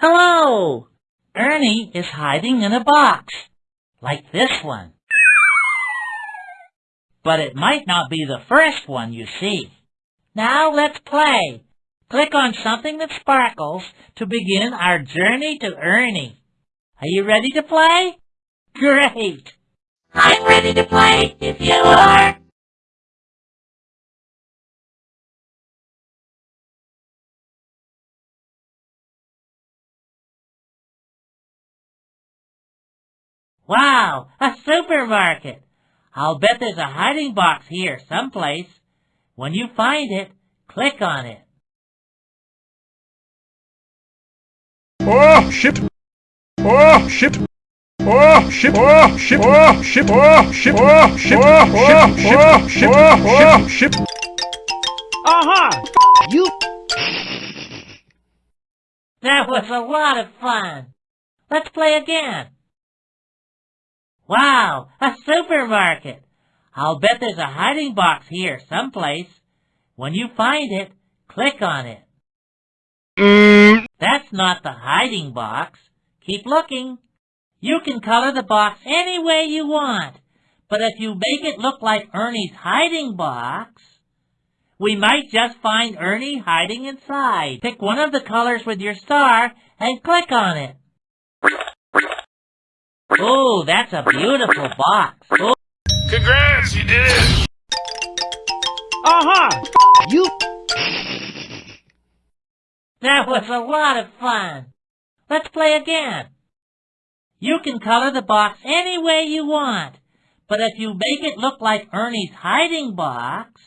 Hello! Ernie is hiding in a box, like this one. But it might not be the first one you see. Now let's play. Click on something that sparkles to begin our journey to Ernie. Are you ready to play? Great! I'm ready to play if you are. Wow, a supermarket! I'll bet there's a hiding box here someplace. When you find it, click on it. Oh, shit! Oh, shit! Oh, shit! Oh, shit! Oh, shit! Oh, shit! Oh, shit! Oh, shit! Oh, shit! Oh, shit! Aha! You That was a lot of fun. Let's play again. Wow, a supermarket. I'll bet there's a hiding box here someplace. When you find it, click on it. That's not the hiding box. Keep looking. You can color the box any way you want, but if you make it look like Ernie's hiding box, we might just find Ernie hiding inside. Pick one of the colors with your star and click on it. Oh, that's a beautiful box. Oh, Congrats, you did it! Aha! You that was a lot of fun. Let's play again. You can color the box any way you want, but if you make it look like Ernie's hiding box,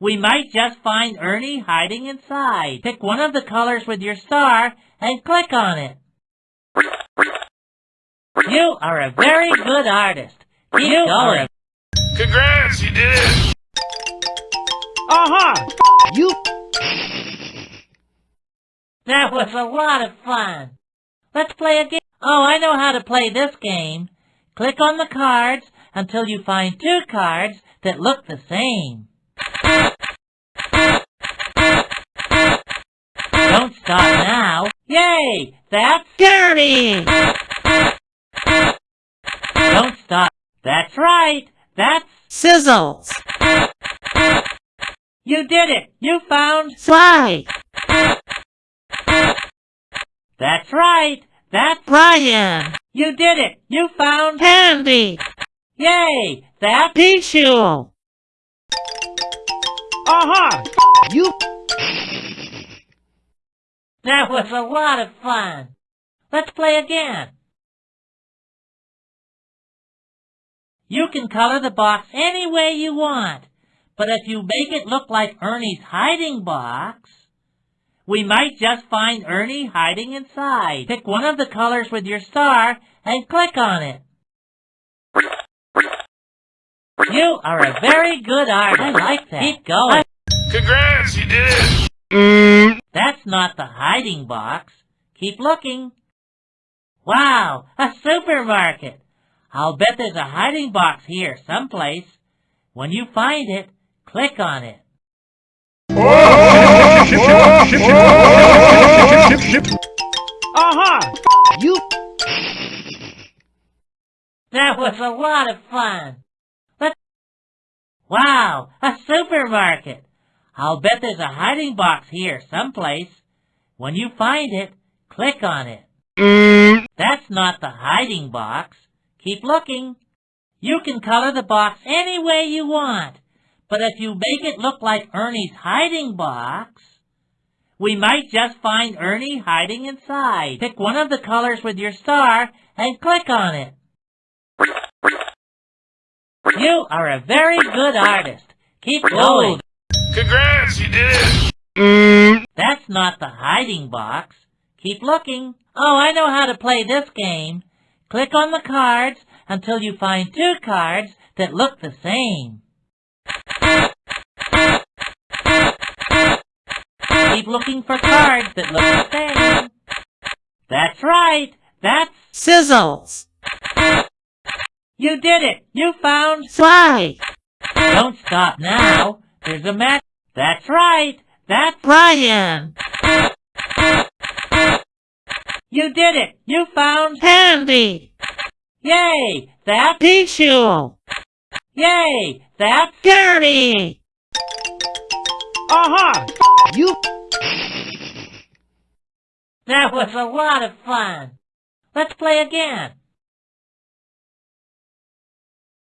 we might just find Ernie hiding inside. Pick one of the colors with your star and click on it. You are a very good artist. Keep You are going. Congrats, you did it! Uh-huh! You That was a lot of fun. Let's play a game. Oh, I know how to play this game. Click on the cards until you find two cards that look the same. Don't stop now. Yay! That's... dirty! Don't stop. That's right. That's... Sizzles! You did it. You found... Fly! That's right. That's... Brian! You did it. You found... Candy! Yay! That's... Tissue! Aha! You That was a lot of fun. Let's play again. You can color the box any way you want, but if you make it look like Ernie's hiding box, we might just find Ernie hiding inside. Pick one of the colors with your star and click on it. You are a very good artist. I like that. Keep going. Congrats, you did it! That's not the hiding box. Keep looking. Wow, a supermarket. I'll bet there's a hiding box here someplace. When you find it, click on it. Aha! You That was a lot of fun. Let's... Wow, a supermarket. I'll bet there's a hiding box here someplace. When you find it, click on it. Mm. That's not the hiding box. Keep looking. You can color the box any way you want, but if you make it look like Ernie's hiding box, we might just find Ernie hiding inside. Pick one of the colors with your star and click on it. You are a very good artist. Keep going. Congrats, you did it! That's not the hiding box. Keep looking. Oh, I know how to play this game. Click on the cards until you find two cards that look the same. Keep looking for cards that look the same. That's right. That's... Sizzles! You did it. You found... Fly! Don't stop now. There's a match. That's right. That's... Brian! You did it! You found... Candy. Yay! That's... Tissue. Yay! That... Dirty. Aha! You. That was a lot of fun. Let's play again.